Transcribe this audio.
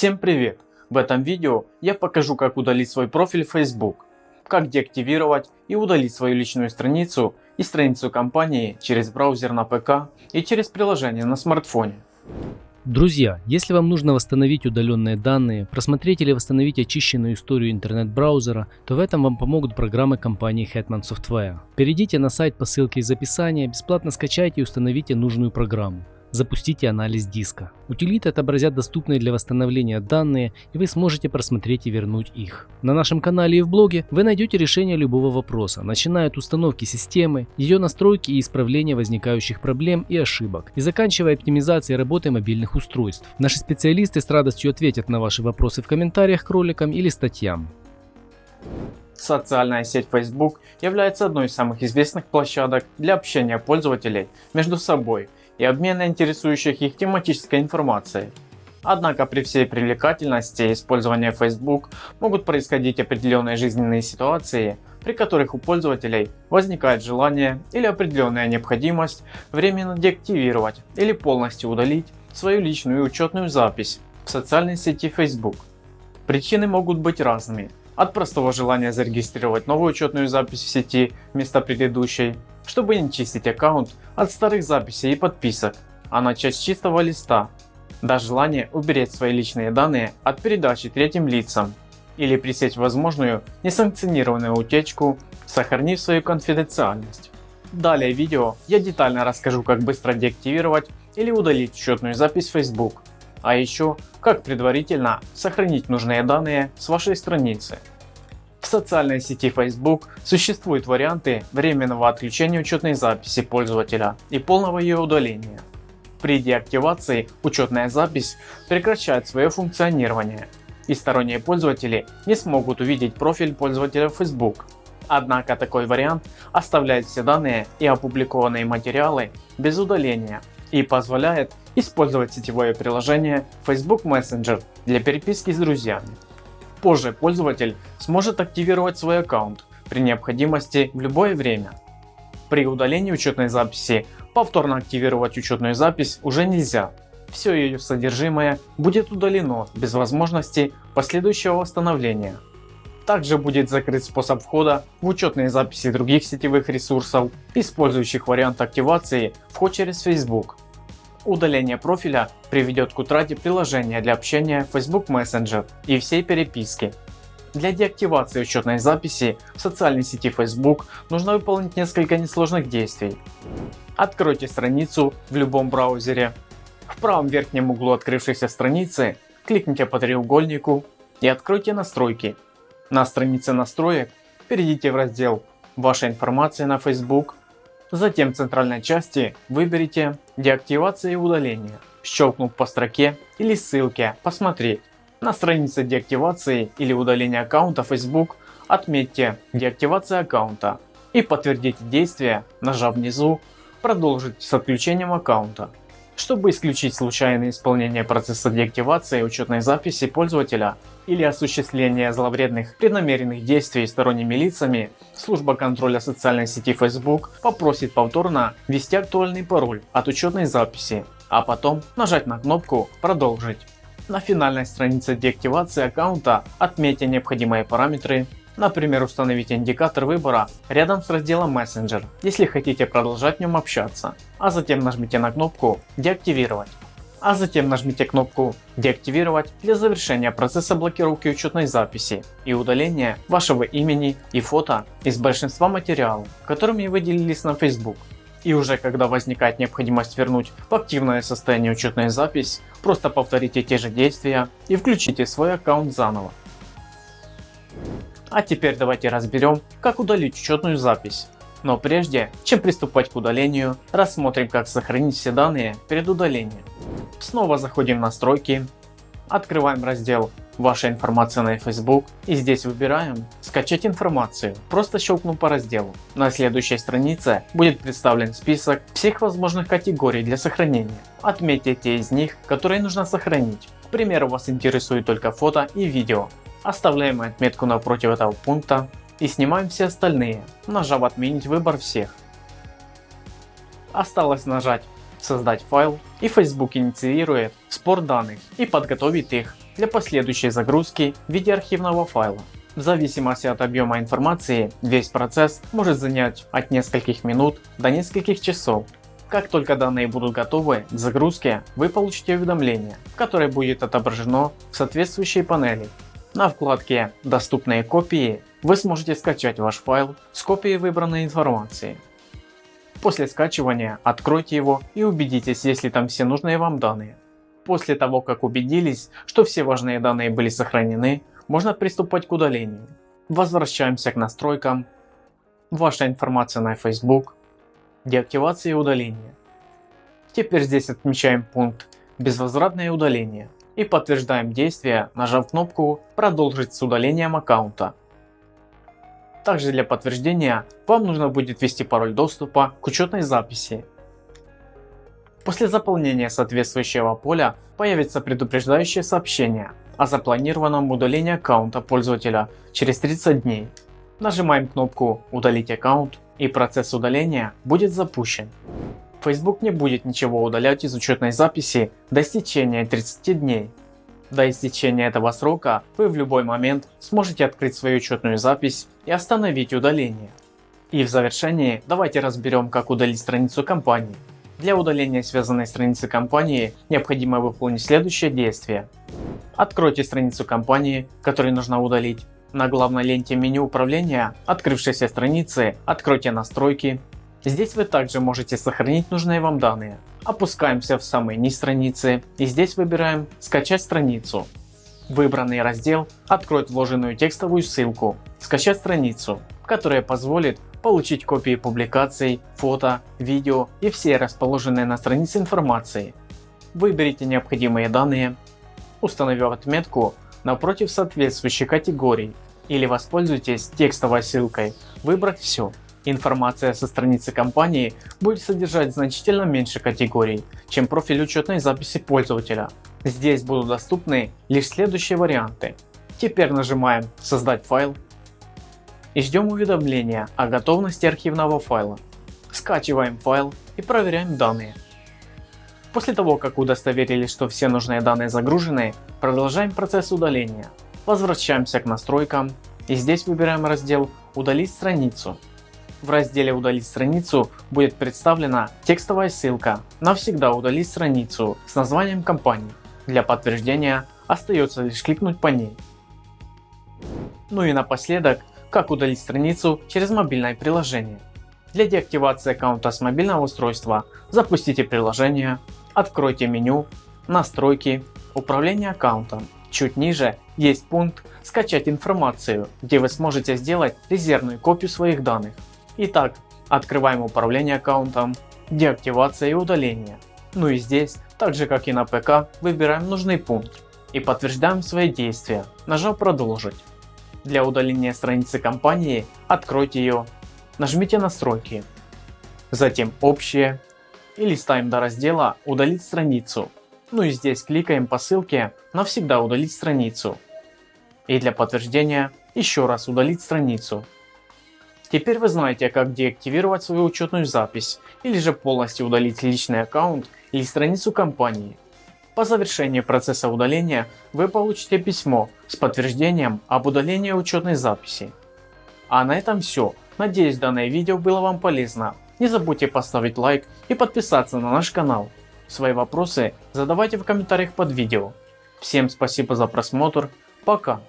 Всем привет! В этом видео я покажу как удалить свой профиль Facebook, как деактивировать и удалить свою личную страницу и страницу компании через браузер на ПК и через приложение на смартфоне. Друзья, если вам нужно восстановить удаленные данные, просмотреть или восстановить очищенную историю интернет-браузера, то в этом вам помогут программы компании Hetman Software. Перейдите на сайт по ссылке из описания, бесплатно скачайте и установите нужную программу. Запустите анализ диска. Утилиты отобразят доступные для восстановления данные и вы сможете просмотреть и вернуть их. На нашем канале и в блоге вы найдете решение любого вопроса, начиная от установки системы, ее настройки и исправления возникающих проблем и ошибок, и заканчивая оптимизацией работы мобильных устройств. Наши специалисты с радостью ответят на ваши вопросы в комментариях к роликам или статьям. Социальная сеть Facebook является одной из самых известных площадок для общения пользователей между собой – и обмена интересующих их тематической информацией. Однако при всей привлекательности использования Facebook могут происходить определенные жизненные ситуации, при которых у пользователей возникает желание или определенная необходимость временно деактивировать или полностью удалить свою личную учетную запись в социальной сети Facebook. Причины могут быть разными, от простого желания зарегистрировать новую учетную запись в сети вместо предыдущей, чтобы не чистить аккаунт от старых записей и подписок, а начать с чистого листа, до желания уберечь свои личные данные от передачи третьим лицам или пресечь возможную несанкционированную утечку, сохранив свою конфиденциальность. Далее в видео я детально расскажу как быстро деактивировать или удалить учетную запись Facebook, а еще как предварительно сохранить нужные данные с вашей страницы. В социальной сети Facebook существуют варианты временного отключения учетной записи пользователя и полного ее удаления. При деактивации учетная запись прекращает свое функционирование и сторонние пользователи не смогут увидеть профиль пользователя Facebook. Однако такой вариант оставляет все данные и опубликованные материалы без удаления и позволяет использовать сетевое приложение Facebook Messenger для переписки с друзьями. Позже пользователь сможет активировать свой аккаунт при необходимости в любое время. При удалении учетной записи повторно активировать учетную запись уже нельзя. Все ее содержимое будет удалено без возможности последующего восстановления. Также будет закрыт способ входа в учетные записи других сетевых ресурсов, использующих вариант активации вход через Facebook. Удаление профиля приведет к утрате приложения для общения Facebook Messenger и всей переписки. Для деактивации учетной записи в социальной сети Facebook нужно выполнить несколько несложных действий. Откройте страницу в любом браузере. В правом верхнем углу открывшейся страницы кликните по треугольнику и откройте настройки. На странице настроек перейдите в раздел «Ваша информация на Facebook» Затем в центральной части выберите «Деактивация и удаление», щелкнув по строке или ссылке «Посмотреть». На странице деактивации или удаления аккаунта Facebook отметьте «Деактивация аккаунта» и подтвердите действие, нажав внизу «Продолжить с отключением аккаунта». Чтобы исключить случайное исполнение процесса деактивации учетной записи пользователя или осуществление зловредных преднамеренных действий сторонними лицами, служба контроля социальной сети Facebook попросит повторно ввести актуальный пароль от учетной записи, а потом нажать на кнопку «Продолжить». На финальной странице деактивации аккаунта отметьте необходимые параметры Например, установить индикатор выбора рядом с разделом Messenger, если хотите продолжать в нем общаться, а затем нажмите на кнопку «Деактивировать». А затем нажмите кнопку «Деактивировать» для завершения процесса блокировки учетной записи и удаления вашего имени и фото из большинства материалов, которыми вы делились на Facebook. И уже когда возникает необходимость вернуть в активное состояние учетную запись, просто повторите те же действия и включите свой аккаунт заново. А теперь давайте разберем, как удалить учетную запись. Но прежде, чем приступать к удалению, рассмотрим как сохранить все данные перед удалением. Снова заходим в настройки, открываем раздел «Ваша информация на Facebook» и здесь выбираем «Скачать информацию», просто щелкнув по разделу. На следующей странице будет представлен список всех возможных категорий для сохранения. Отметьте те из них, которые нужно сохранить. К примеру, вас интересует только фото и видео, Оставляем отметку напротив этого пункта и снимаем все остальные, нажав отменить выбор всех. Осталось нажать создать файл и Facebook инициирует спор данных и подготовит их для последующей загрузки в виде архивного файла. В зависимости от объема информации, весь процесс может занять от нескольких минут до нескольких часов. Как только данные будут готовы к загрузке, вы получите уведомление, которое будет отображено в соответствующей панели. На вкладке «Доступные копии» вы сможете скачать ваш файл с копией выбранной информации. После скачивания откройте его и убедитесь, есть ли там все нужные вам данные. После того, как убедились, что все важные данные были сохранены, можно приступать к удалению. Возвращаемся к настройкам. Ваша информация на Facebook. Деактивация и удаление. Теперь здесь отмечаем пункт «Безвозвратное удаление» и подтверждаем действие, нажав кнопку «Продолжить с удалением аккаунта». Также для подтверждения вам нужно будет ввести пароль доступа к учетной записи. После заполнения соответствующего поля появится предупреждающее сообщение о запланированном удалении аккаунта пользователя через 30 дней. Нажимаем кнопку «Удалить аккаунт» и процесс удаления будет запущен. Facebook не будет ничего удалять из учетной записи до истечения 30 дней. До истечения этого срока вы в любой момент сможете открыть свою учетную запись и остановить удаление. И в завершении давайте разберем как удалить страницу компании. Для удаления связанной страницы компании необходимо выполнить следующее действие. Откройте страницу компании, которую нужно удалить. На главной ленте меню управления открывшейся страницы откройте настройки. Здесь вы также можете сохранить нужные вам данные. Опускаемся в самый низ страницы и здесь выбираем скачать страницу. Выбранный раздел откроет вложенную текстовую ссылку «Скачать страницу», которая позволит получить копии публикаций, фото, видео и все расположенные на странице информации. Выберите необходимые данные, установив отметку напротив соответствующей категории или воспользуйтесь текстовой ссылкой «Выбрать все». Информация со страницы компании будет содержать значительно меньше категорий, чем профиль учетной записи пользователя. Здесь будут доступны лишь следующие варианты. Теперь нажимаем «Создать файл» и ждем уведомления о готовности архивного файла. Скачиваем файл и проверяем данные. После того как удостоверились, что все нужные данные загружены, продолжаем процесс удаления. Возвращаемся к настройкам и здесь выбираем раздел «Удалить страницу». В разделе «Удалить страницу» будет представлена текстовая ссылка «Навсегда удалить страницу» с названием компании. Для подтверждения остается лишь кликнуть по ней. Ну и напоследок как удалить страницу через мобильное приложение. Для деактивации аккаунта с мобильного устройства запустите приложение, откройте меню, настройки, управление аккаунтом. Чуть ниже есть пункт скачать информацию, где вы сможете сделать резервную копию своих данных. Итак, открываем управление аккаунтом, деактивация и удаление. Ну и здесь, так же как и на ПК, выбираем нужный пункт и подтверждаем свои действия, нажав продолжить. Для удаления страницы компании откройте ее, нажмите настройки, затем общее и листаем до раздела удалить страницу. Ну и здесь кликаем по ссылке навсегда удалить страницу. И для подтверждения еще раз удалить страницу. Теперь вы знаете как деактивировать свою учетную запись или же полностью удалить личный аккаунт или страницу компании. По завершении процесса удаления вы получите письмо с подтверждением об удалении учетной записи. А на этом все. Надеюсь данное видео было вам полезно. Не забудьте поставить лайк и подписаться на наш канал. Свои вопросы задавайте в комментариях под видео. Всем спасибо за просмотр. Пока.